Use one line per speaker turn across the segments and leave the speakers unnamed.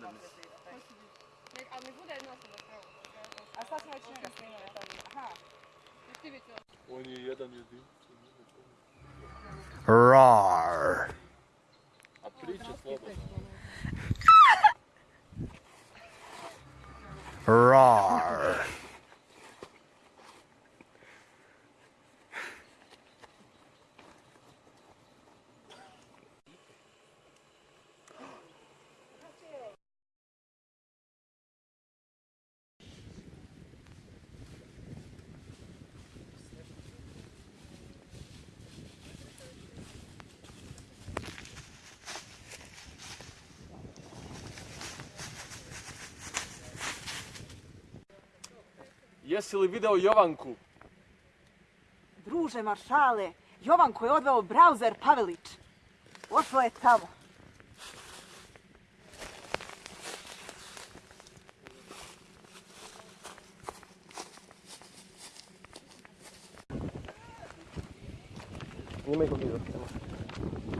randomness. Остаться очень красивая там.
Ага. Они,
я там не сбил.
Roar.
А притча слабо.
Roar.
Jesi li video Jovanku?
Druže maršale, Jovanko je odveo brauzer Pavelić. Ošlo je tamo.
Snimaj ko video.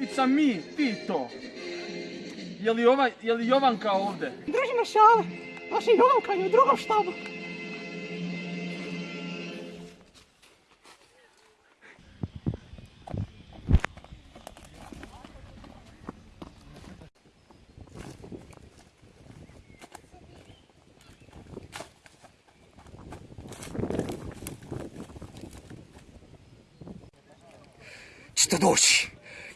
it's
a mi, Tito. Je li, ova, je li Jovanka ovdje?
Družina šale, vaša Jovanka je u drugom štabu.
Što doći?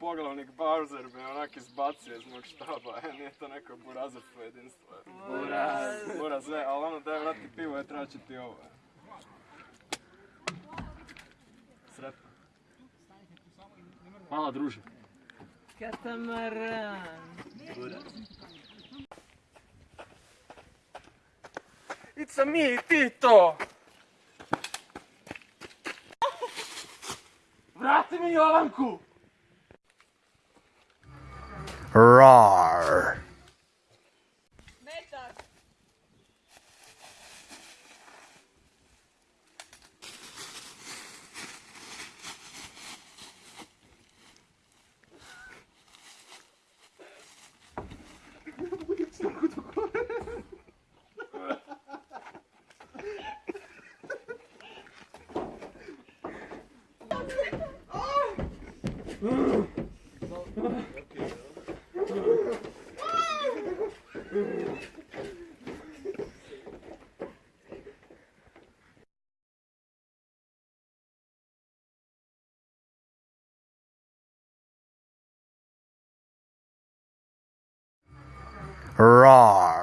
poglavnik Bowser me onak izbacio iz mog štaba, e, nije to neko burazovstvo jedinstvo. Buraz! Buraz, e, ali ono daj vrati pivo, je traći ti ovo. Sretno. Hvala druže. It's a me, Tito! Vrati mi Jovanku!
Roar.
Ugh.
Raw.